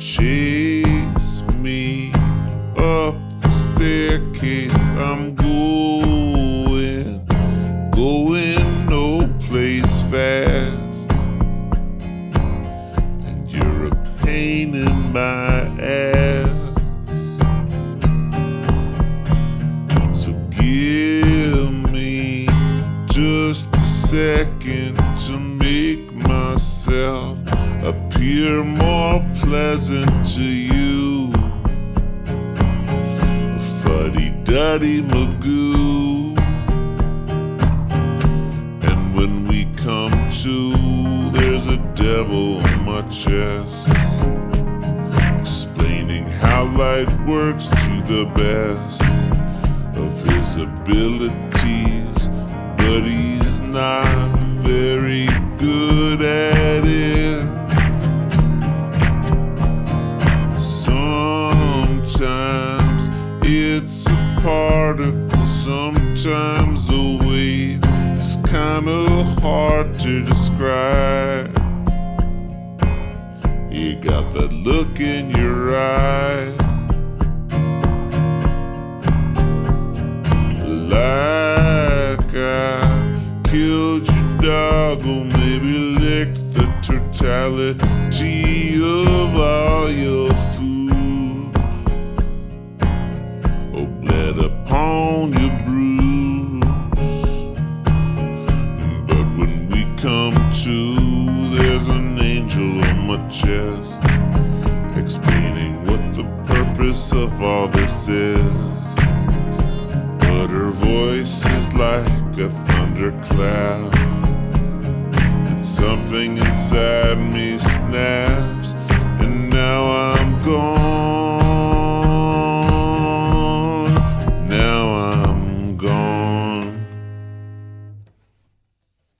chase me up the staircase. I'm going, going no place fast. And you're a pain in my ass. So give me just second to make myself appear more pleasant to you. Fuddy duddy magoo. And when we come to, there's a devil on my chest. Explaining how light works to the best of his abilities, good at it. Sometimes it's a particle, sometimes a wave. It's kinda hard to describe. You got that look in your eye. Like I killed your dog the totality of all your food. Or bled upon your bruise. But when we come to, there's an angel on my chest explaining what the purpose of all this is. But her voice is like a thunderclap. Something inside me snaps, and now I'm gone.